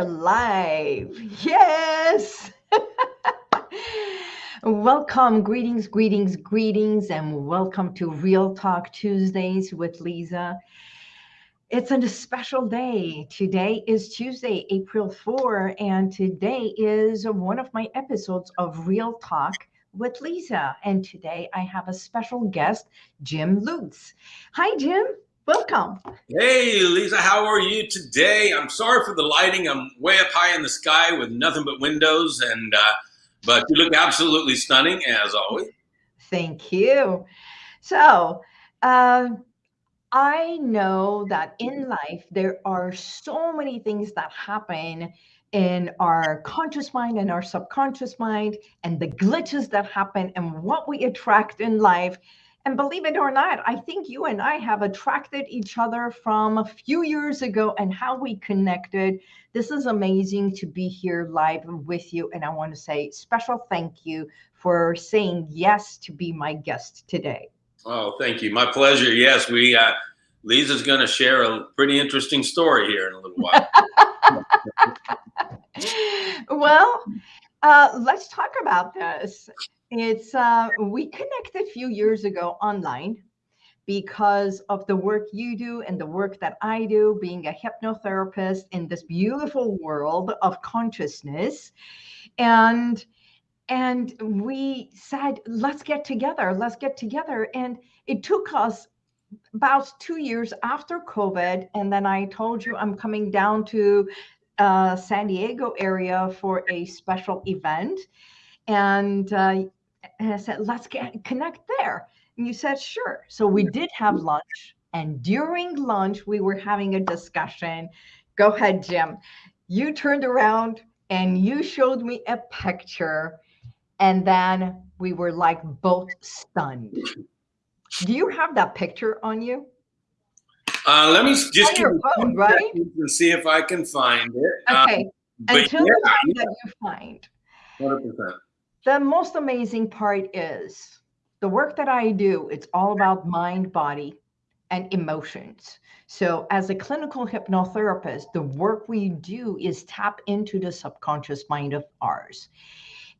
are live. Yes. welcome, greetings, greetings, greetings, and welcome to Real Talk Tuesdays with Lisa. It's a special day. Today is Tuesday, April 4, and today is one of my episodes of Real Talk with Lisa. And today I have a special guest, Jim Lutz. Hi, Jim. Welcome. Hey, Lisa, how are you today? I'm sorry for the lighting. I'm way up high in the sky with nothing but windows, and uh, but you look absolutely stunning as always. Thank you. So, uh, I know that in life there are so many things that happen in our conscious mind and our subconscious mind, and the glitches that happen, and what we attract in life and believe it or not, I think you and I have attracted each other from a few years ago and how we connected. This is amazing to be here live with you. And I want to say special thank you for saying yes to be my guest today. Oh, thank you. My pleasure. Yes, we, uh, Lisa's going to share a pretty interesting story here in a little while. well, uh, let's talk about this. It's uh, we connected a few years ago online because of the work you do and the work that I do, being a hypnotherapist in this beautiful world of consciousness, and and we said, let's get together, let's get together, and it took us about two years after COVID, and then I told you I'm coming down to uh, San Diego area for a special event, and uh, and I said, let's get connect there. And you said, sure. So we did have lunch. And during lunch, we were having a discussion. Go ahead, Jim. You turned around and you showed me a picture. And then we were like both stunned. Do you have that picture on you? Uh, let me just on your phone, right? and see if I can find it. Okay. Um, Until yeah, the time that you find. 100% the most amazing part is the work that I do, it's all about mind, body, and emotions. So, as a clinical hypnotherapist, the work we do is tap into the subconscious mind of ours.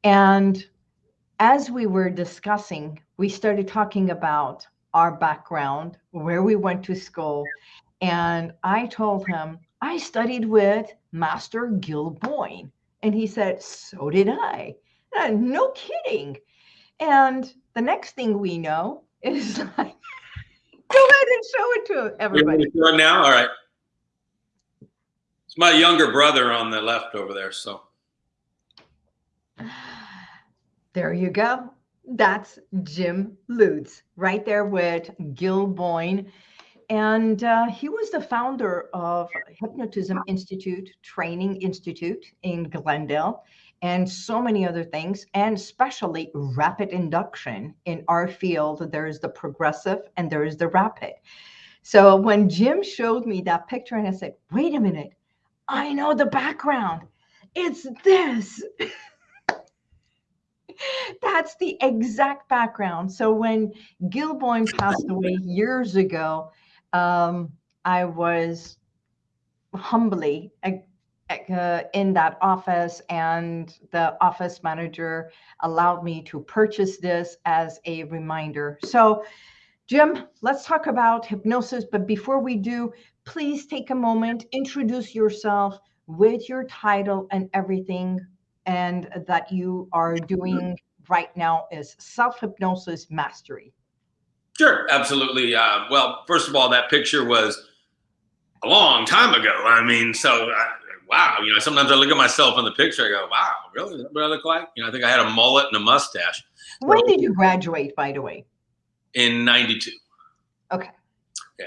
And as we were discussing, we started talking about our background, where we went to school. And I told him, I studied with Master Gil Boyne. And he said, So did I. Uh, no kidding. And the next thing we know is like, go ahead and show it to everybody. Now? All right. It's my younger brother on the left over there. So there you go. That's Jim Lutz right there with Gil Boyne. And uh, he was the founder of Hypnotism Institute Training Institute in Glendale and so many other things, and especially rapid induction. In our field, there is the progressive and there is the rapid. So when Jim showed me that picture, and I said, wait a minute, I know the background. It's this. That's the exact background. So when Gil Boyne passed away years ago, um, I was humbly uh, in that office and the office manager allowed me to purchase this as a reminder. So Jim, let's talk about hypnosis. But before we do, please take a moment, introduce yourself with your title and everything and that you are doing right now is self-hypnosis mastery. Sure, absolutely. Uh, well, first of all, that picture was a long time ago. I mean, so uh, wow, you know, sometimes I look at myself in the picture, I go, wow, really? Is that what I look like? You know, I think I had a mullet and a mustache. When so, did you graduate, by the way? In 92. Okay. Yeah.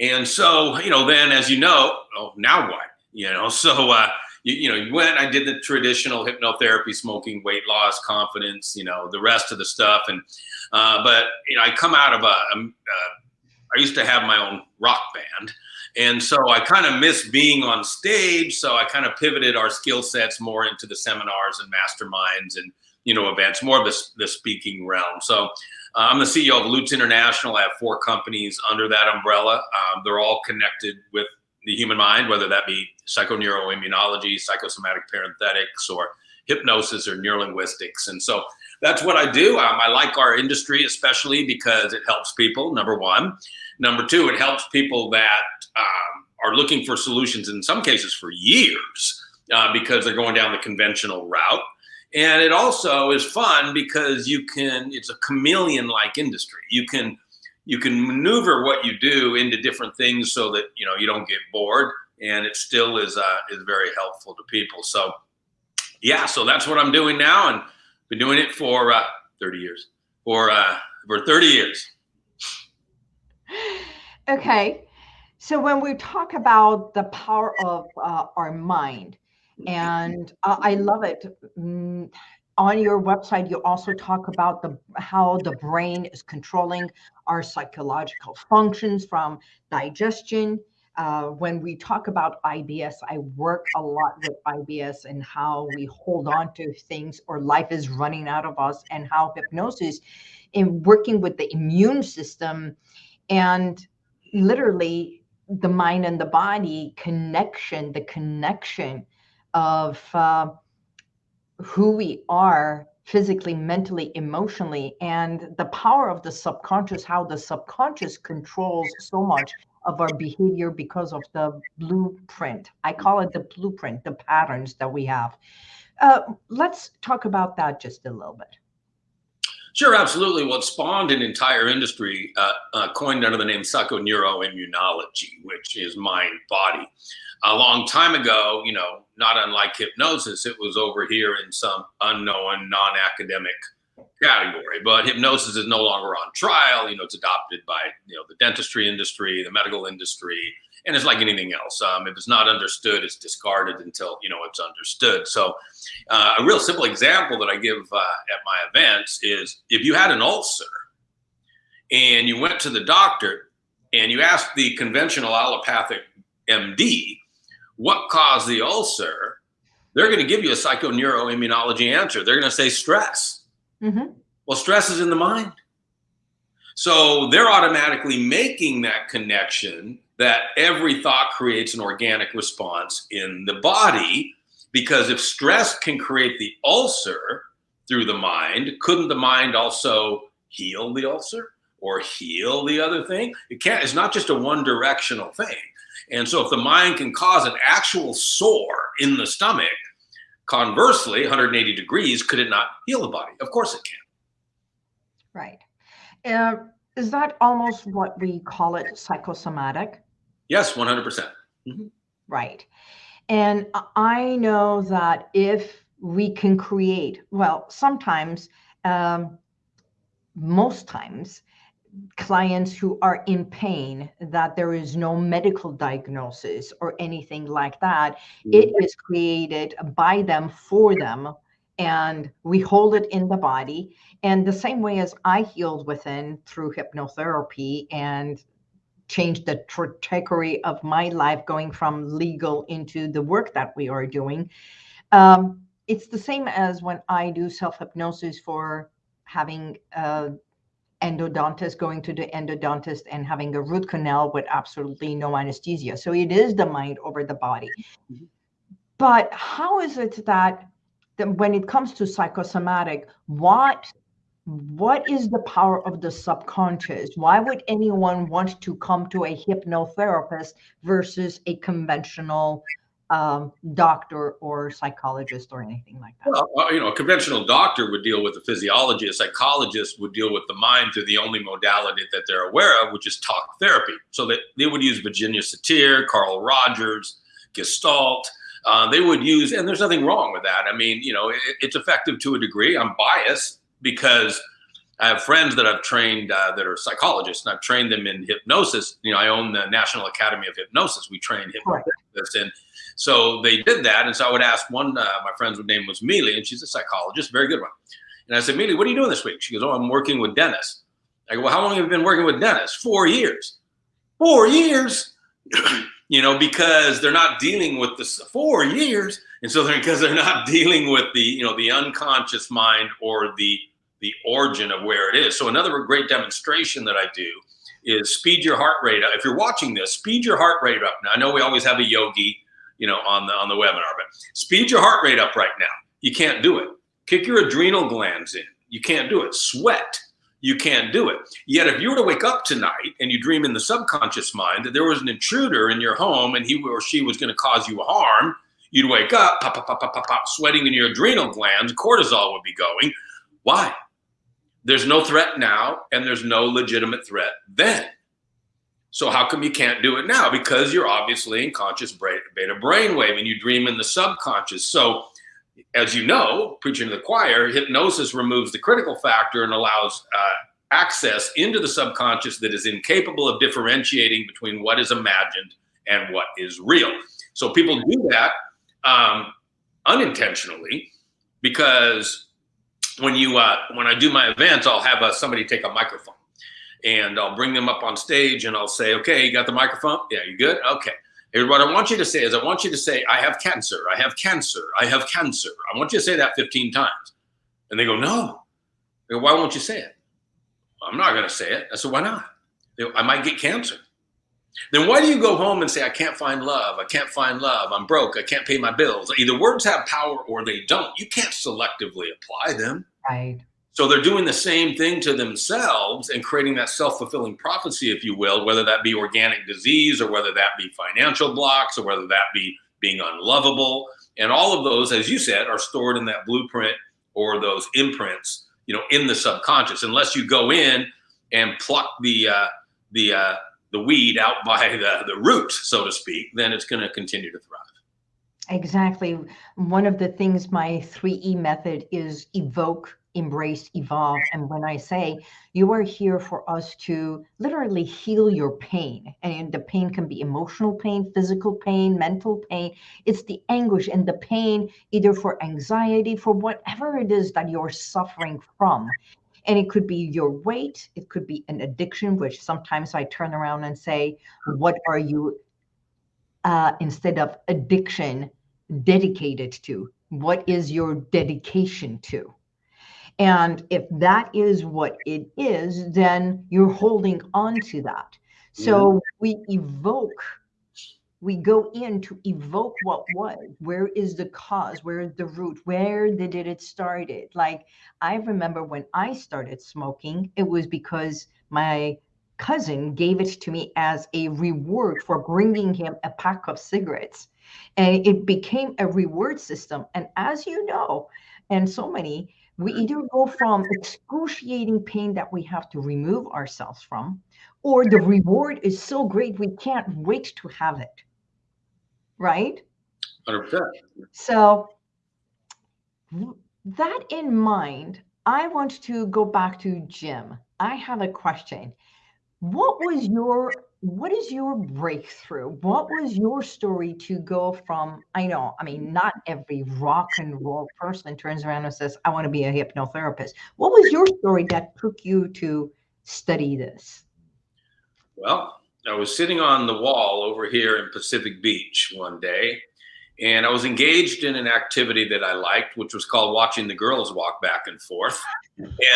And so, you know, then as you know, oh, now what? You know, so, uh, you, you know, you went, I did the traditional hypnotherapy, smoking, weight loss, confidence, you know, the rest of the stuff. And, uh, but, you know, I come out of a, a, a I used to have my own rock band. And so I kind of miss being on stage. So I kind of pivoted our skill sets more into the seminars and masterminds and, you know, events, more of the, the speaking realm. So uh, I'm the CEO of Lutz International. I have four companies under that umbrella. Um, they're all connected with the human mind, whether that be psychoneuroimmunology, psychosomatic parenthetics, or hypnosis or neurolinguistics. And so that's what I do. Um, I like our industry, especially because it helps people, number one. Number two, it helps people that um, are looking for solutions in some cases for years uh, because they're going down the conventional route. And it also is fun because you can, it's a chameleon like industry. You can, you can maneuver what you do into different things so that, you know, you don't get bored and it still is, uh, is very helpful to people. So yeah, so that's what I'm doing now. And been doing it for uh, 30 years, for, uh, for 30 years. Okay. So when we talk about the power of uh, our mind, and uh, I love it. Mm, on your website, you also talk about the how the brain is controlling our psychological functions from digestion. Uh, when we talk about IBS, I work a lot with IBS and how we hold on to things or life is running out of us, and how hypnosis, in working with the immune system, and literally the mind and the body connection, the connection of uh, who we are physically, mentally, emotionally, and the power of the subconscious, how the subconscious controls so much of our behavior because of the blueprint. I call it the blueprint, the patterns that we have. Uh, let's talk about that just a little bit. Sure, absolutely. Well, it spawned an entire industry uh, uh, coined under the name psychoneuroimmunology, which is mind body. A long time ago, you know, not unlike hypnosis, it was over here in some unknown, non academic category. But hypnosis is no longer on trial. You know, it's adopted by, you know, the dentistry industry, the medical industry, and it's like anything else. Um, if it's not understood, it's discarded until you know it's understood. So, uh, a real simple example that I give uh, at my events is if you had an ulcer and you went to the doctor and you asked the conventional allopathic MD what caused the ulcer, they're going to give you a psychoneuroimmunology answer. They're going to say stress. Mm-hmm. Well, stress is in the mind. So they're automatically making that connection that every thought creates an organic response in the body. Because if stress can create the ulcer through the mind, couldn't the mind also heal the ulcer or heal the other thing? It can't, it's not just a one directional thing. And so if the mind can cause an actual sore in the stomach, conversely, 180 degrees, could it not heal the body? Of course it can. Right. Uh, is that almost what we call it psychosomatic? Yes, 100%. percent mm hmm Right. And I know that if we can create, well, sometimes, um, most times, clients who are in pain that there is no medical diagnosis or anything like that mm-hmm. it is created by them for them and we hold it in the body and the same way as i healed within through hypnotherapy and changed the trajectory of my life going from legal into the work that we are doing um, it's the same as when i do self hypnosis for having a endodontist going to the endodontist and having a root canal with absolutely no anesthesia. So it is the mind over the body. Mm-hmm. But how is it that, that when it comes to psychosomatic, what what is the power of the subconscious? Why would anyone want to come to a hypnotherapist versus a conventional um, doctor or psychologist or anything like that? Well, uh, you know, a conventional doctor would deal with the physiology. A psychologist would deal with the mind through the only modality that they're aware of, which is talk therapy. So that they would use Virginia Satir, Carl Rogers, Gestalt. Uh, they would use, and there's nothing wrong with that. I mean, you know, it, it's effective to a degree. I'm biased because I have friends that I've trained uh, that are psychologists, and I've trained them in hypnosis. You know, I own the National Academy of Hypnosis. We train hypnotists, and so they did that. And so I would ask one, uh, my friend's name was Mealy, and she's a psychologist, very good one. And I said, Mealy, what are you doing this week? She goes, Oh, I'm working with Dennis. I go, Well, how long have you been working with Dennis? Four years. Four years. you know, because they're not dealing with this four years. And so they're because they're not dealing with the, you know, the unconscious mind or the the origin of where it is. So another great demonstration that I do is speed your heart rate up. If you're watching this, speed your heart rate up. Now I know we always have a yogi, you know, on the on the webinar, but speed your heart rate up right now. You can't do it. Kick your adrenal glands in. You can't do it. Sweat. You can't do it. Yet if you were to wake up tonight and you dream in the subconscious mind that there was an intruder in your home and he or she was going to cause you harm, you'd wake up, pop, pop, pop, pop, pop, pop, sweating in your adrenal glands, cortisol would be going. Why? There's no threat now, and there's no legitimate threat then. So how come you can't do it now? Because you're obviously in conscious beta brainwave and you dream in the subconscious. So as you know, preaching to the choir, hypnosis removes the critical factor and allows uh, access into the subconscious that is incapable of differentiating between what is imagined and what is real. So people do that um, unintentionally because when you uh, when I do my events, I'll have uh, somebody take a microphone and I'll bring them up on stage and I'll say, okay, you got the microphone? Yeah, you good? Okay. Here's what I want you to say is I want you to say, I have cancer, I have cancer, I have cancer. I want you to say that 15 times. And they go, no. They go, why won't you say it? I'm not going to say it. I said, why not? Go, I might get cancer. Then why do you go home and say, I can't find love, I can't find love, I'm broke, I can't pay my bills? Either words have power or they don't. You can't selectively apply them. Right. So they're doing the same thing to themselves and creating that self-fulfilling prophecy, if you will, whether that be organic disease or whether that be financial blocks or whether that be being unlovable. And all of those, as you said, are stored in that blueprint or those imprints, you know, in the subconscious. Unless you go in and pluck the uh, the uh, the weed out by the, the roots, so to speak, then it's going to continue to thrive. Exactly. One of the things my 3E method is evoke, embrace, evolve. And when I say you are here for us to literally heal your pain, and the pain can be emotional pain, physical pain, mental pain, it's the anguish and the pain, either for anxiety, for whatever it is that you're suffering from. And it could be your weight, it could be an addiction, which sometimes I turn around and say, What are you, uh, instead of addiction, dedicated to? What is your dedication to? And if that is what it is, then you're holding on to that. So yeah. we evoke we go in to evoke what was. Where is the cause? Where is the root? Where did it started? Like i remember when i started smoking it was because my cousin gave it to me as a reward for bringing him a pack of cigarettes. And it became a reward system. And as you know and so many we either go from excruciating pain that we have to remove ourselves from or the reward is so great we can't wait to have it right? 100%. So, that in mind, I want to go back to Jim. I have a question. What was your what is your breakthrough? What was your story to go from? I know, I mean, not every rock and roll person turns around and says, I want to be a hypnotherapist. What was your story that took you to study this? Well, I was sitting on the wall over here in Pacific Beach one day, and I was engaged in an activity that I liked, which was called watching the girls walk back and forth.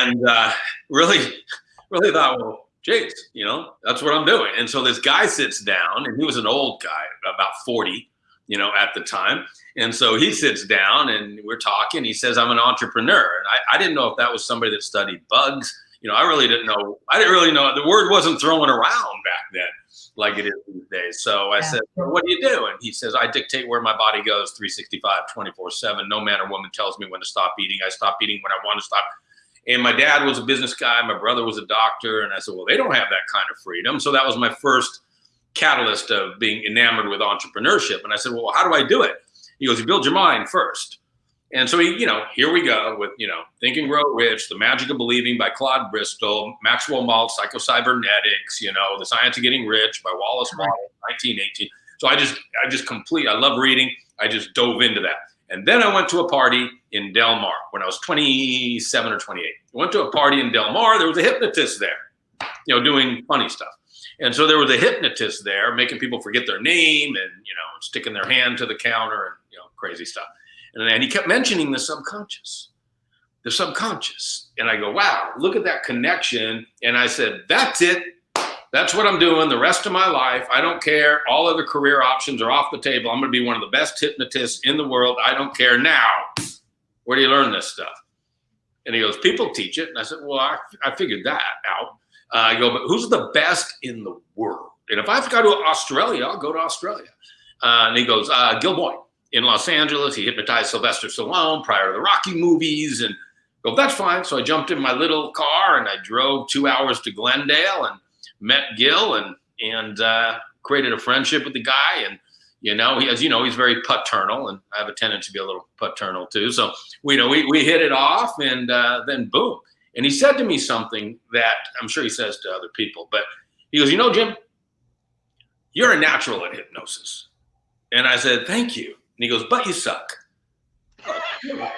And uh, really, really thought, well, geez, you know, that's what I'm doing. And so this guy sits down, and he was an old guy, about 40, you know, at the time. And so he sits down, and we're talking. He says, I'm an entrepreneur. And I, I didn't know if that was somebody that studied bugs you know, I really didn't know. I didn't really know. The word wasn't thrown around back then like it is these days. So I yeah. said, well, what do you do? And he says, I dictate where my body goes 365, 24 seven. No man or woman tells me when to stop eating. I stop eating when I want to stop. And my dad was a business guy. My brother was a doctor. And I said, well, they don't have that kind of freedom. So that was my first catalyst of being enamored with entrepreneurship. And I said, well, how do I do it? He goes, you build your mind first. And so, he, you know, here we go with, you know, Think and Grow Rich, The Magic of Believing by Claude Bristol, Maxwell Maltz, Psychocybernetics, you know, The Science of Getting Rich by Wallace Wattles, 1918. So I just, I just complete, I love reading. I just dove into that. And then I went to a party in Del Mar when I was 27 or 28. I went to a party in Del Mar. There was a hypnotist there, you know, doing funny stuff. And so there was a hypnotist there making people forget their name and, you know, sticking their hand to the counter and, you know, crazy stuff. And, he kept mentioning the subconscious, the subconscious. And I go, wow, look at that connection. And I said, that's it. that's what I'm doing the rest of my life. I don't care. All other career options are off the table. I'm going to be one of the best hypnotists in the world. I don't care now. Where do you learn this stuff? And he goes, people teach it. And I said, well, I, I figured that out. Uh, I go, but who's the best in the world? And if I have to go to Australia, I'll go to Australia. Uh, and he goes, uh, Gil Boyne in Los Angeles. He hypnotized Sylvester Stallone prior to the Rocky movies. And go, that's fine. So I jumped in my little car and I drove two hours to Glendale and met Gil and and uh, created a friendship with the guy. And you know, he, as you know, he's very paternal, and I have a tendency to be a little paternal too. So we you know we we hit it off, and uh, then boom. And he said to me something that I'm sure he says to other people, but he goes, you know, Jim, you're a natural at hypnosis. And I said, thank you. And he goes, but you suck.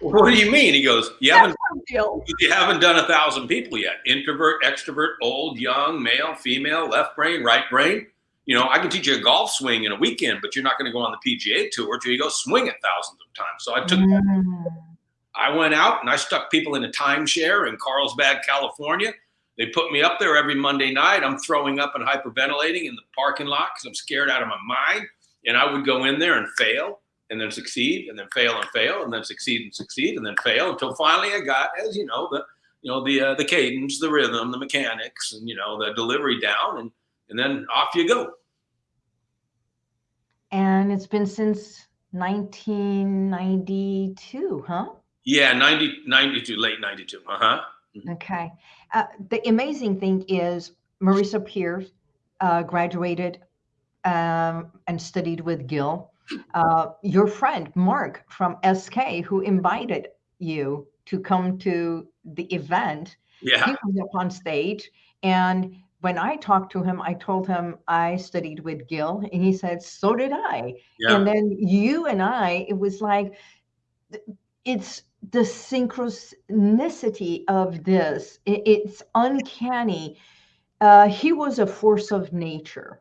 What do you mean? He goes, you haven't, you haven't done a thousand people yet. Introvert, extrovert, old, young, male, female, left brain, right brain. You know, I can teach you a golf swing in a weekend, but you're not going to go on the PGA tour till you go swing it thousands of times. So I took, mm. I went out and I stuck people in a timeshare in Carlsbad, California. They put me up there every Monday night. I'm throwing up and hyperventilating in the parking lot because I'm scared out of my mind. And I would go in there and fail and then succeed and then fail and fail and then succeed and succeed and then fail until finally I got, as you know, the you know the uh, the cadence, the rhythm, the mechanics, and you know the delivery down, and and then off you go. And it's been since 1992, huh? Yeah, 90, 92, late 92. Uh huh. Mm-hmm. Okay. Uh, the amazing thing is Marisa Peer uh, graduated um, and studied with Gil uh, your friend Mark from SK, who invited you to come to the event, yeah. he was up on stage. And when I talked to him, I told him I studied with Gil, and he said, So did I. Yeah. And then you and I, it was like, it's the synchronicity of this, it's uncanny. Uh, he was a force of nature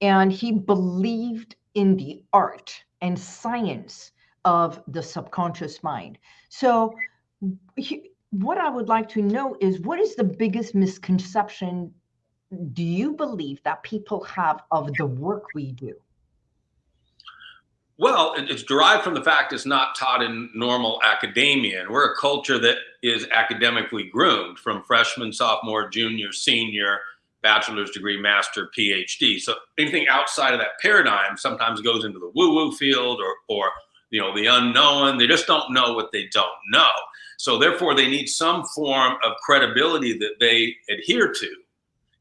and he believed in the art and science of the subconscious mind. So, he, what I would like to know is what is the biggest misconception do you believe that people have of the work we do? Well, it's derived from the fact it's not taught in normal academia. And we're a culture that is academically groomed from freshman, sophomore, junior, senior, bachelor's degree, master, PhD. So anything outside of that paradigm sometimes goes into the woo-woo field or, or you know, the unknown. They just don't know what they don't know. So therefore, they need some form of credibility that they adhere to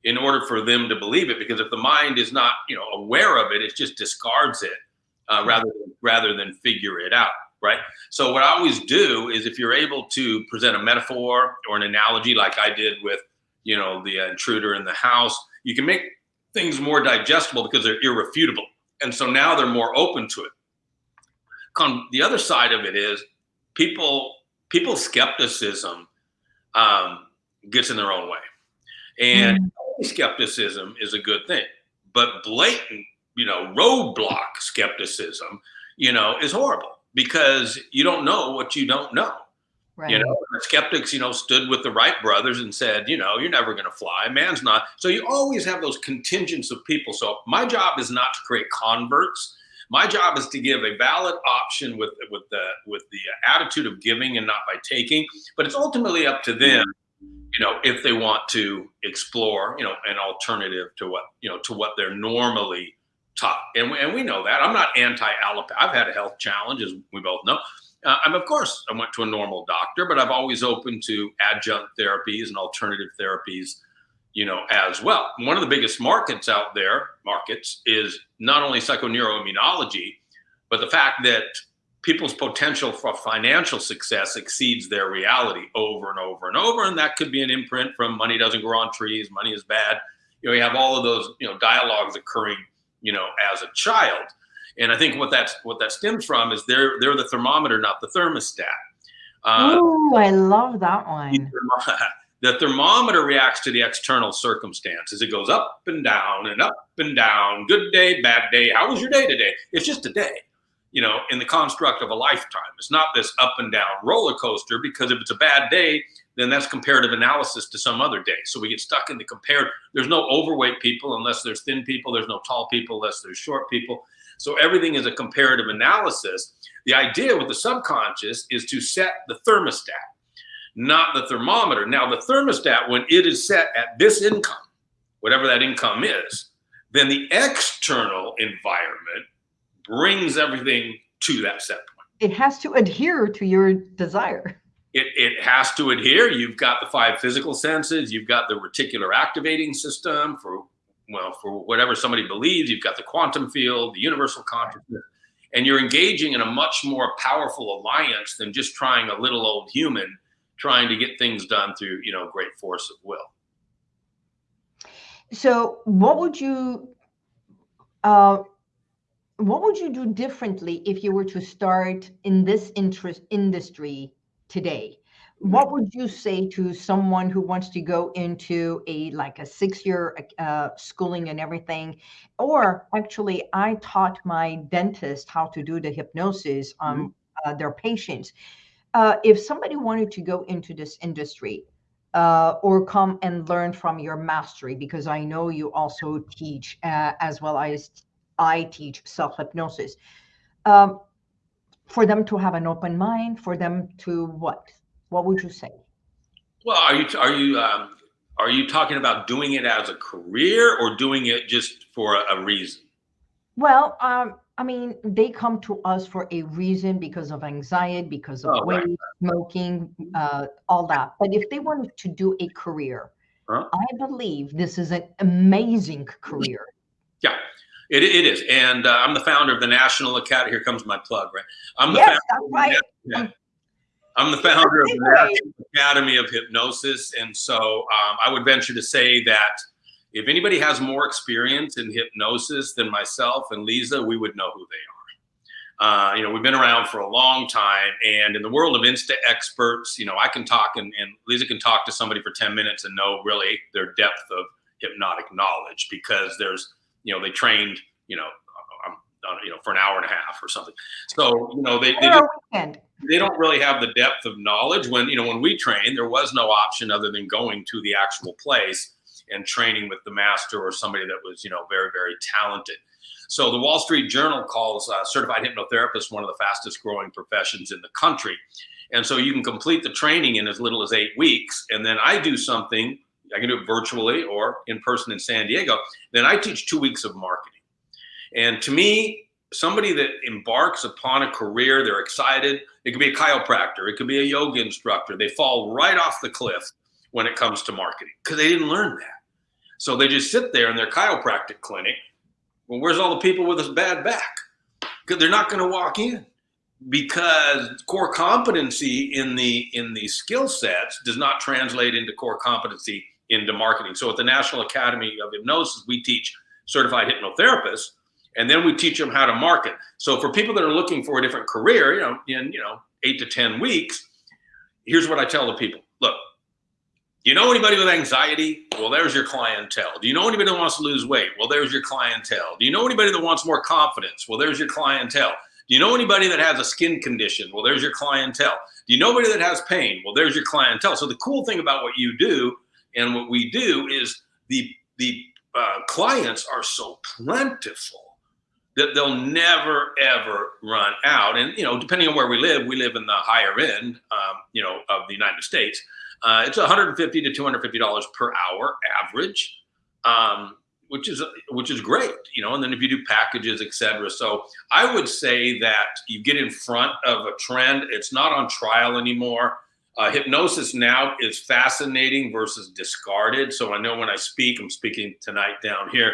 in order for them to believe it. Because if the mind is not, you know, aware of it, it just discards it uh, rather than, rather than figure it out. Right. So what I always do is if you're able to present a metaphor or an analogy like I did with you know, the intruder in the house. You can make things more digestible because they're irrefutable. And so now they're more open to it. Con the other side of it is people, people's skepticism um, gets in their own way. And mm. skepticism is a good thing, but blatant, you know, roadblock skepticism, you know, is horrible because you don't know what you don't know. Right. You know, the skeptics, you know, stood with the Wright brothers and said, you know, you're never going to fly. Man's not. So you always have those contingents of people. So my job is not to create converts. My job is to give a valid option with with the with the attitude of giving and not by taking. But it's ultimately up to them, you know, if they want to explore, you know, an alternative to what you know to what they're normally taught. And and we know that. I'm not anti allopathy. I've had a health challenge, as we both know. Uh, I'm of course I went to a normal doctor, but I've always open to adjunct therapies and alternative therapies, you know, as well. One of the biggest markets out there, markets, is not only psychoneuroimmunology, but the fact that people's potential for financial success exceeds their reality over and over and over. And that could be an imprint from money doesn't grow on trees, money is bad. You know, you have all of those, you know, dialogues occurring, you know, as a child. And I think what that's what that stems from is they're they're the thermometer, not the thermostat. Uh, oh, I love that one. The thermometer reacts to the external circumstances. It goes up and down and up and down. Good day, bad day. How was your day today? It's just a day, you know, in the construct of a lifetime. It's not this up and down roller coaster because if it's a bad day, then that's comparative analysis to some other day. So we get stuck in the compare. There's no overweight people unless there's thin people. There's no tall people unless there's short people. So everything is a comparative analysis. The idea with the subconscious is to set the thermostat, not the thermometer. Now, the thermostat, when it is set at this income, whatever that income is, then the external environment brings everything to that set point. It has to adhere to your desire. It, it has to adhere. You've got the five physical senses. You've got the reticular activating system for, well, for whatever somebody believes. You've got the quantum field, the universal consciousness, and you're engaging in a much more powerful alliance than just trying a little old human trying to get things done through, you know, great force of will. So what would you, uh, what would you do differently if you were to start in this interest industry today? What would you say to someone who wants to go into a like a six-year uh, schooling and everything? Or actually, I taught my dentist how to do the hypnosis on mm-hmm. uh, their patients. Uh, if somebody wanted to go into this industry, uh, or come and learn from your mastery because I know you also teach uh, as well as I teach self hypnosis. Um, for them to have an open mind, for them to what? What would you say? Well, are you are you um, are you talking about doing it as a career or doing it just for a, a reason? Well, um, I mean, they come to us for a reason because of anxiety, because of oh, weight, right. smoking, uh, all that. But if they wanted to do a career, huh? I believe this is an amazing career. Yeah, it, it is. And uh, I'm the founder of the National Academy. Here comes my plug, right? I'm the yes, founder, right. I'm the founder of the National Academy of Hypnosis. And so um, I would venture to say that if anybody has more experience in hypnosis than myself and Lisa, we would know who they are. Uh, you know, we've been around for a long time, and in the world of insta experts, you know, I can talk and, and Lisa can talk to somebody for 10 minutes and know really their depth of hypnotic knowledge because there's you know, they trained, you know, uh, you know, for an hour and a half or something. So, you know, they, they, just, they don't really have the depth of knowledge when, you know, when we trained, there was no option other than going to the actual place and training with the master or somebody that was, you know, very, very talented. So the Wall Street Journal calls uh, certified hypnotherapist one of the fastest growing professions in the country. And so you can complete the training in as little as eight weeks. And then I do something I can do it virtually or in person in San Diego. Then I teach two weeks of marketing. And to me, somebody that embarks upon a career, they're excited. It could be a chiropractor, it could be a yoga instructor. They fall right off the cliff when it comes to marketing because they didn't learn that. So they just sit there in their chiropractic clinic. Well, where's all the people with a bad back? Because they're not going to walk in because core competency in the in the skill sets does not translate into core competency into marketing. So at the National Academy of Hypnosis, we teach certified hypnotherapists, and then we teach them how to market. So for people that are looking for a different career, you know, in you know eight to ten weeks, here's what I tell the people: Look, do you know anybody with anxiety? Well, there's your clientele. Do you know anybody that wants to lose weight? Well, there's your clientele. Do you know anybody that wants more confidence? Well, there's your clientele. Do you know anybody that has a skin condition? Well, there's your clientele. Do you know anybody that has pain? Well, there's your clientele. So the cool thing about what you do and what we do is the the uh, clients are so plentiful that they'll never ever run out. And you know, depending on where we live, we live in the higher end, um, you know, of the United States. Uh, it's 150 to 250 dollars per hour average, um, which is which is great, you know. And then if you do packages, etc. So I would say that you get in front of a trend. It's not on trial anymore. Uh, hypnosis now is fascinating versus discarded. So I know when I speak, I'm speaking tonight down here.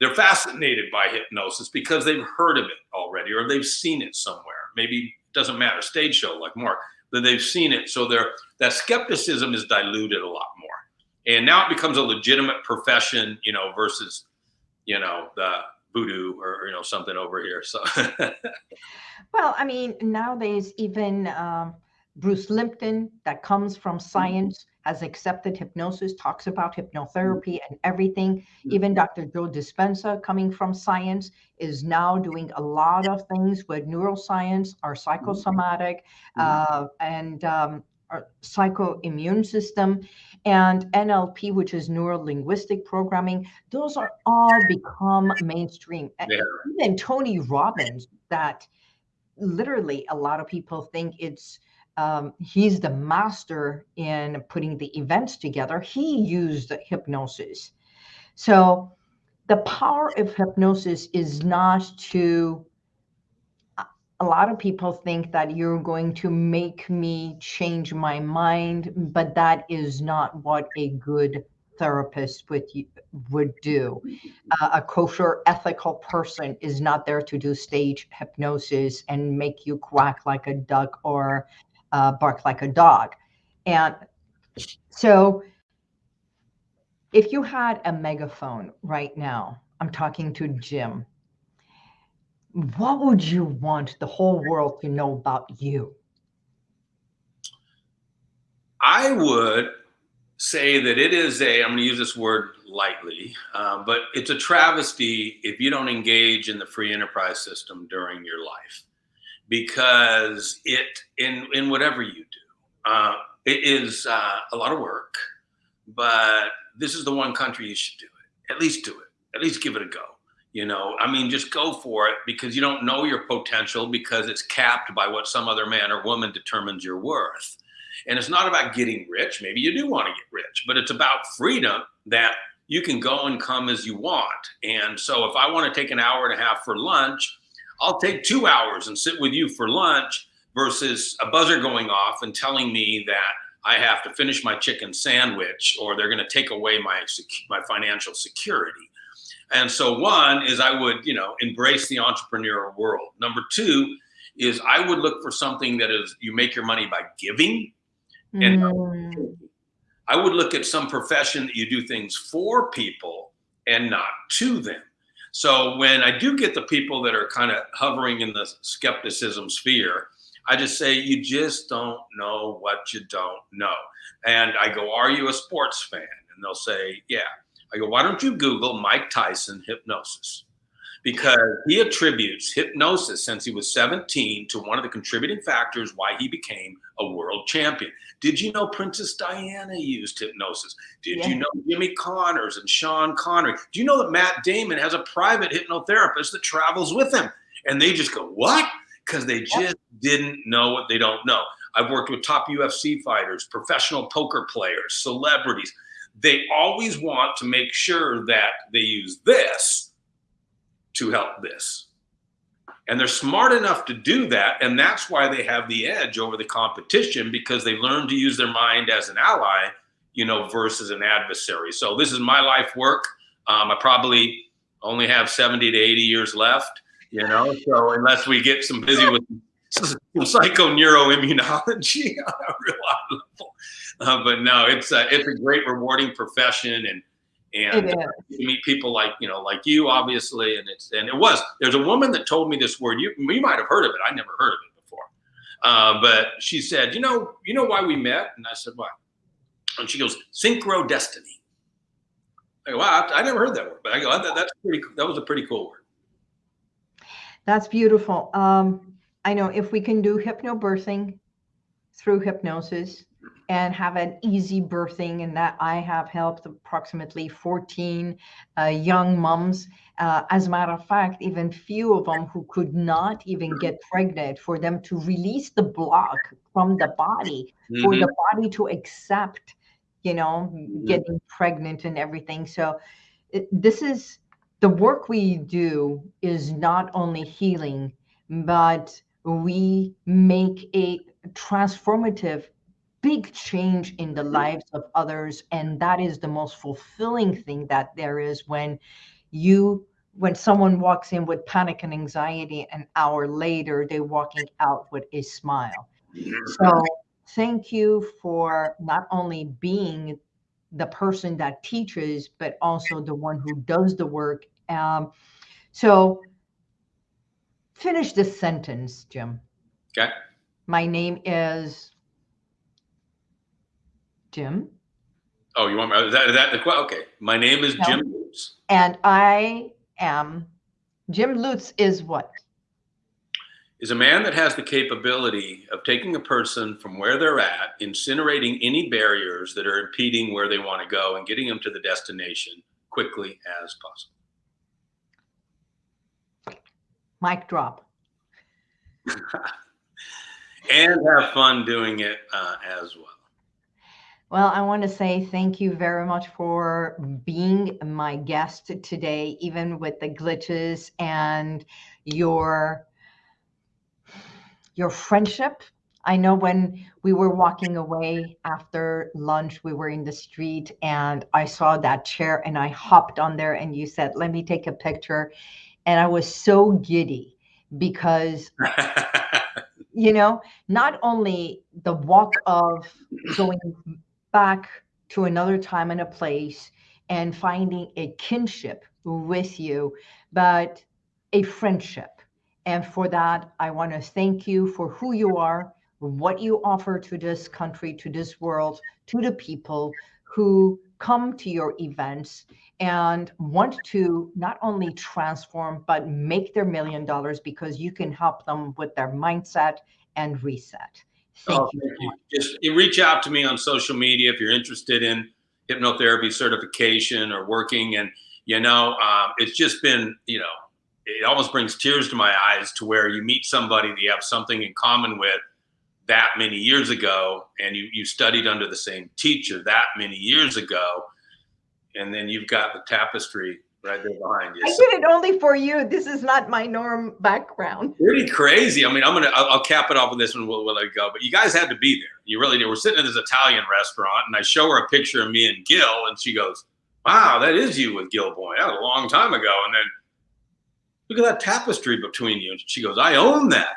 They're fascinated by hypnosis because they've heard of it already or they've seen it somewhere. Maybe doesn't matter, stage show like Mark, that they've seen it. So they that skepticism is diluted a lot more. And now it becomes a legitimate profession, you know, versus, you know, the voodoo or, you know, something over here. So, well, I mean, nowadays, even, um, Bruce Lipton, that comes from mm-hmm. science, has accepted hypnosis, talks about hypnotherapy and everything. Mm-hmm. Even Dr. Joe Dispenza, coming from science, is now doing a lot of things with neuroscience or mm-hmm. psychosomatic. Uh, and um, our psychoimmune system, and NLP, which is neuro linguistic programming. Those are all become mainstream. Yeah. Even Tony Robbins, that literally a lot of people think it's um, he's the master in putting the events together. He used hypnosis. So the power of hypnosis is not to a lot of people think that you're going to make me change my mind, but that is not what a good therapist would would do. Uh, a kosher, ethical person is not there to do stage hypnosis and make you quack like a duck or uh, bark like a dog. And so, if you had a megaphone right now, I'm talking to Jim what would you want the whole world to know about you? I would say that it is a, I'm going to use this word lightly, uh, but it's a travesty if you don't engage in the free enterprise system during your life because it, in, in whatever you do, uh, it is uh, a lot of work, but this is the one country you should do it. At least do it. At least give it a go. You know, I mean, just go for it because you don't know your potential because it's capped by what some other man or woman determines your worth. And it's not about getting rich. Maybe you do want to get rich, but it's about freedom that you can go and come as you want. And so if I want to take an hour and a half for lunch, I'll take two hours and sit with you for lunch versus a buzzer going off and telling me that I have to finish my chicken sandwich or they're going to take away my, my financial security. And so one is I would, you know, embrace the entrepreneurial world. Number two is I would look for something that is you make your money by giving. And mm. I would look at some profession that you do things for people and not to them. So when I do get the people that are kind of hovering in the skepticism sphere, I just say, you just don't know what you don't know. And I go, are you a sports fan? And they'll say, yeah. I go, why don't you Google Mike Tyson hypnosis? Because he attributes hypnosis since he was 17 to one of the contributing factors why he became a world champion. Did you know Princess Diana used hypnosis? Did yeah. you know Jimmy Connors and Sean Connery? Do you know that Matt Damon has a private hypnotherapist that travels with him? And they just go, what? Because they just didn't know what they don't know. I've worked with top UFC fighters, professional poker players, celebrities they always want to make sure that they use this to help this. And they're smart enough to do that. And that's why they have the edge over the competition because they learn to use their mind as an ally, you know, versus an adversary. So this is my life work. Um, I probably only have 70 to 80 years left, you know, so unless we get some busy with some psychoneuroimmunology on a real level. Uh, but no, it's a, it's a great rewarding profession and and uh, you meet people like you know like you obviously and it's and it was there's a woman that told me this word you you might have heard of it I never heard of it before. Uh, but she said you know you know why we met? And I said why and she goes synchro destiny. I go wow I, I never heard that word but I go that, that's pretty that was a pretty cool word. That's beautiful. Um, I know if we can do hypnobirthing through hypnosis and have an easy birthing and that I have helped approximately 14 uh, young moms. Uh, as a matter of fact, even few of them who could not even get pregnant for them to release the block from the body, mm-hmm. for the mm-hmm. body to accept, you know, mm-hmm. getting pregnant and everything. So it, this is the work we do is not only healing, but we make a transformative big change in the lives of others and that is the most fulfilling thing that there is when you when someone walks in with panic and anxiety an hour later they're walking out with a smile. So thank you for not only being the person that teaches but also the one who does the work. Um, so finish this sentence jim. Okay. My name is Jim. Oh, you want me? Is that, is that the okay? My name is no. Jim Lutz. And I am Jim Lutz is what? is a man that has the capability of taking a person from where they're at, incinerating any barriers that are impeding where they want to go, and getting them to the destination quickly as possible. Mic drop. and have fun doing it uh, as well. Well, I want to say thank you very much for being my guest today, even with the glitches and your your friendship. I know when we were walking away after lunch, we were in the street and I saw that chair and I hopped on there and you said, "Let me take a picture." And I was so giddy because you know, not only the walk of going back to another time and a place and finding a kinship with you, but a friendship. And for that, I want to thank you for who you are, what you offer to this country, to this world, to the people who come to your events and want to not only transform, but make their million dollars because you can help them with their mindset and reset. Just reach out to me on social media if you're interested in hypnotherapy certification or working. And, you know, um, it's just been, you know, it almost brings tears to my eyes to where you meet somebody that you have something in common with that many years ago and you, you studied under the same teacher that many years ago. And then you've got the tapestry right there behind you. I did it only for you. This is not my norm background. Pretty crazy. I mean, I'm gonna I'll, I'll cap it off with this one. We'll, we'll let it go. But you guys had to be there. You really did. We're sitting at this Italian restaurant, and I show her a picture of me and Gil, and she goes, "Wow, that is you with Gil Boyne. That was a long time ago." And then look at that tapestry between you. And she goes, "I own that."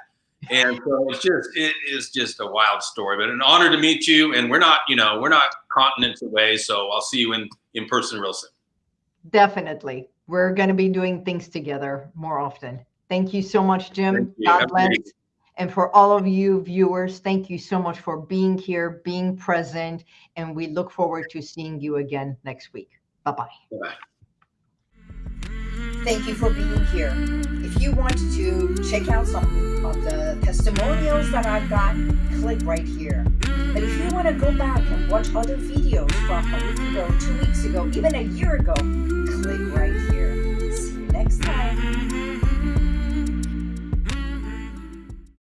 And so it's just it is just a wild story, but an honor to meet you. And we're not, you know, we're not continents away, so I'll see you in in person real soon. Definitely. We're going to be doing things together more often. Thank you so much, Jim. God bless. And for all of you viewers, thank you so much for being here, being present, and we look forward to seeing you again next week. Bye-bye. Bye-bye. Thank you for being here. If you want to check out some of the testimonials that I've got, click right here. But if you want to go back and watch other videos from a week ago, two weeks ago, even a year ago, click right here. See you next time.